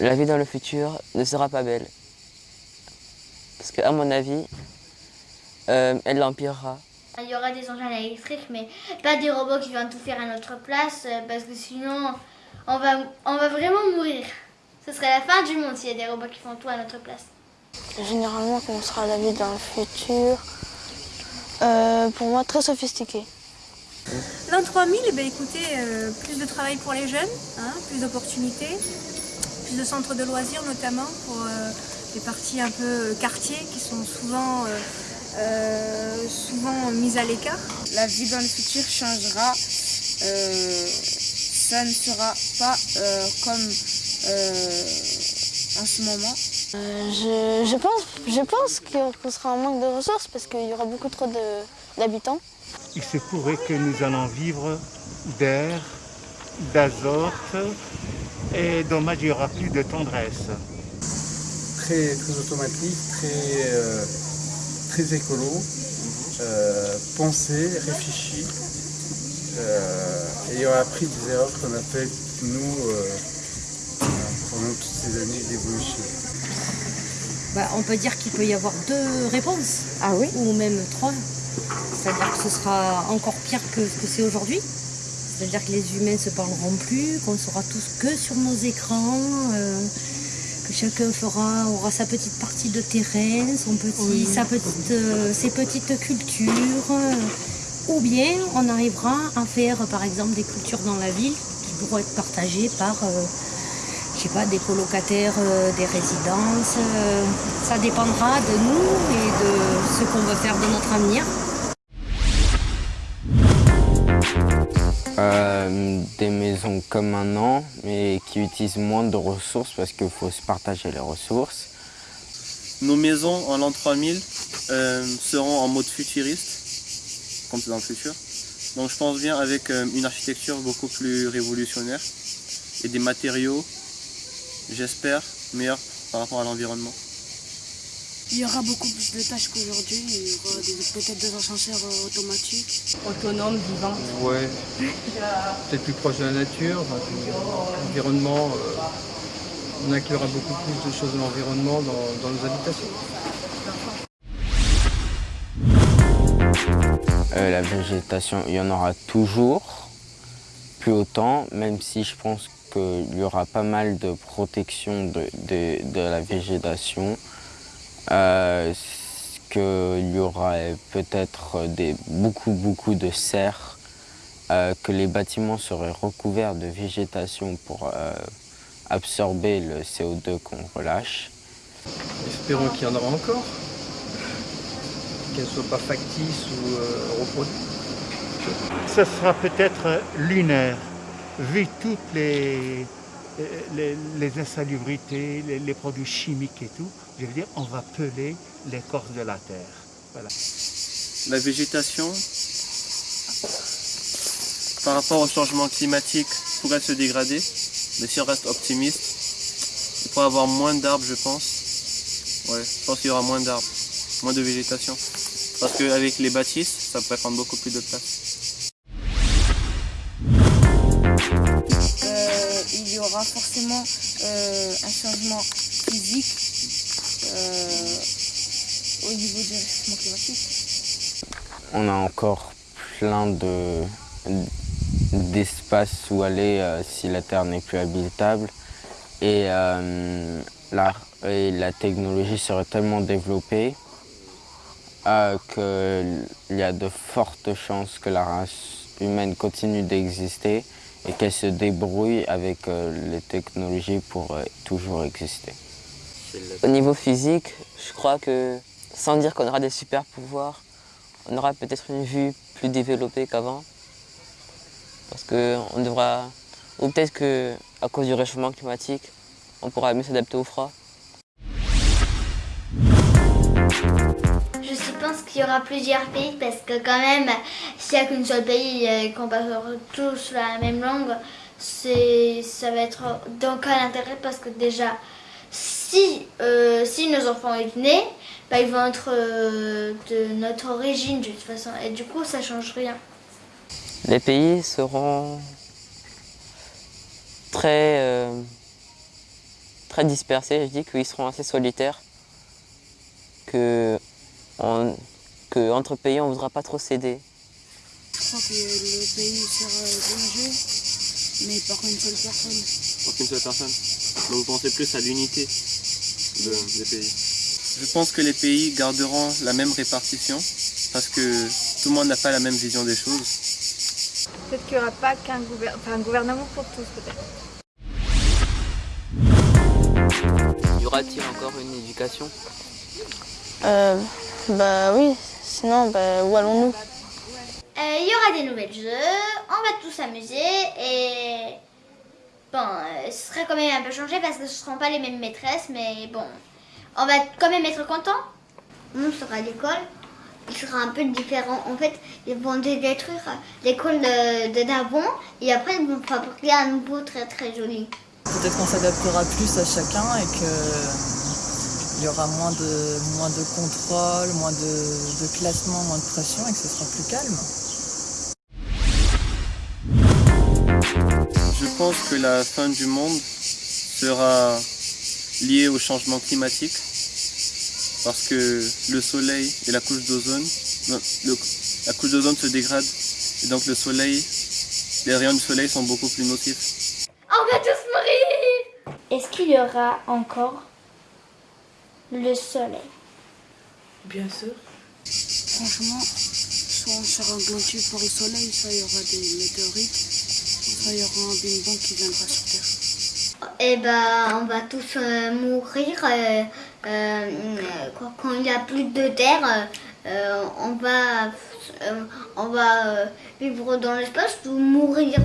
La vie dans le futur ne sera pas belle. Parce qu'à mon avis, euh, elle l'empirera. Il y aura des engins électriques, mais pas des robots qui vont tout faire à notre place, euh, parce que sinon, on va, on va vraiment mourir. Ce serait la fin du monde s'il y a des robots qui font tout à notre place. Généralement, comment sera la vie dans le futur Euh, Pour moi, très sophistiqué. L'an 3000, eh ben, écoutez, euh, plus de travail pour les jeunes, hein, plus d'opportunités, plus de centres de loisirs notamment pour euh, les parties un peu euh, quartier qui sont souvent, euh, euh, souvent mises à l'écart. La vie dans le futur changera. Euh, ça ne sera pas euh, comme euh, en ce moment. Euh, je, je pense, je pense qu'on sera en manque de ressources parce qu'il y aura beaucoup trop d'habitants. Il se pourrait que nous allons vivre d'air, d'azote, et dommage, il n'y aura plus de tendresse. très, très automatique, très, euh, très écolo, euh, pensé, réfléchi. Euh, et on a appris des erreurs qu'on a faites, nous, euh, pendant toutes ces années d'évolution. Bah, on peut dire qu'il peut y avoir deux réponses. Ah oui Ou même trois. C'est-à-dire que ce sera encore pire que ce que c'est aujourd'hui. C'est-à-dire que les humains ne se parleront plus, qu'on sera tous que sur nos écrans, euh, que chacun fera, aura sa petite partie de terrain, son petit, sa petite, euh, ses petites cultures. euh, ou bien on arrivera à faire par exemple des cultures dans la ville qui pourront être partagées par je sais pas, des colocataires, euh, des résidences. euh, ça dépendra de nous et de ce qu'on veut faire de notre avenir. Euh, des maisons comme maintenant, mais qui utilisent moins de ressources parce qu'il faut se partager les ressources. Nos maisons en l'an 3000 euh, seront en mode futuriste, comme c'est dans le futur. Donc je pense bien avec euh, une architecture beaucoup plus révolutionnaire et des matériaux, j'espère, meilleurs par rapport à l'environnement. Il y aura beaucoup plus de tâches qu'aujourd'hui. Il y aura peut-être des ascenseurs euh, automatiques. Autonome, vivant. Ouais, peut-être plus proche de la nature, l'environnement. on inclura beaucoup plus de choses de l'environnement dans, dans nos habitations. Euh, la végétation, il y en aura toujours, plus autant, même si je pense qu'il y aura pas mal de protection de, de- de la végétation. Euh, qu'il y aura peut-être des, beaucoup, beaucoup de serres, euh, que les bâtiments seraient recouverts de végétation pour euh, absorber le CO2 qu'on relâche. Espérons qu'il y en aura encore. Qu'elles ne soient pas factices ou euh, reproduites. Ce sera peut-être lunaire, vu toutes les, insalubrités, les, produits chimiques et tout. Je veux dire, on va peler l'écorce de la terre. Voilà. La végétation, par rapport au changement climatique, pourrait se dégrader, mais si on reste optimiste, il pourrait avoir moins d'arbres, je pense. Ouais, je pense qu'il y aura moins d'arbres, moins de végétation. Parce qu'avec les bâtisses, ça pourrait prendre beaucoup plus de place. Forcément euh, un changement physique euh, au niveau du réchauffement climatique. On a encore plein de d'espaces où aller euh, si la Terre n'est plus habitable. Et, la, la technologie serait tellement développée qu'il y a de fortes chances que la race humaine continue d'exister et qu'elle se débrouille avec euh, les technologies pour euh, toujours exister. Au niveau physique, je crois que sans dire qu'on aura des super pouvoirs, on aura peut-être une vue plus développée qu'avant. Parce qu'on devra. Ou peut-être qu'à cause du réchauffement climatique, on pourra mieux s'adapter au froid. Je pense qu'il y aura plusieurs pays parce que quand même, s'il n'y a qu'un seul pays et qu'on parle tous la même langue, ça va être donc à l'intérêt parce que déjà, si, euh, si nos enfants sont nés, bah, ils vont être euh, de notre origine de toute façon et du coup ça change rien. Les pays seront très, euh, très dispersés. Je dis qu'ils seront assez solitaires. Que, que entre pays, on ne voudra pas trop céder. Je crois que le pays sera dirigé, mais par une seule personne. Par une seule personne Donc vous pensez plus à l'unité de, des pays Je pense que les pays garderont la même répartition parce que tout le monde n'a pas la même vision des choses. Peut-être qu'il n'y aura pas qu'un gouvernement pour tous, peut-être. Y aura-t-il encore une éducation? Euh, Bah oui, sinon, bah, où allons-nous? Euh, Il y aura des nouvelles jeux, on va tous s'amuser et... Bon, euh, ce serait quand même un peu changé parce que ce ne seront pas les mêmes maîtresses, mais bon, on va quand même être content. On sera à l'école, il sera un peu différent. En fait, ils vont détruire l'école de, de d'avant et après ils vont fabriquer un nouveau très très joli. Peut-être qu'on s'adaptera plus à chacun et que il y aura moins de, moins de contrôle, moins de, de classement, moins de pression et que ce sera plus calme. Je pense que la fin du monde sera liée au changement climatique parce que le soleil et la couche d'ozone, la couche d'ozone se dégrade et donc le soleil, les rayons du soleil sont beaucoup plus nocifs. On va tous mourir Est-ce qu'il y aura encore le soleil Bien sûr. Franchement, soit on sera englouti par le soleil, soit il y aura des météorites, soit il y aura un Big Bang qui viendra sur Terre. Eh ben, on va tous euh, mourir. Euh, euh, quand il n'y a plus de terre, on va, on va vivre dans l'espace ou mourir.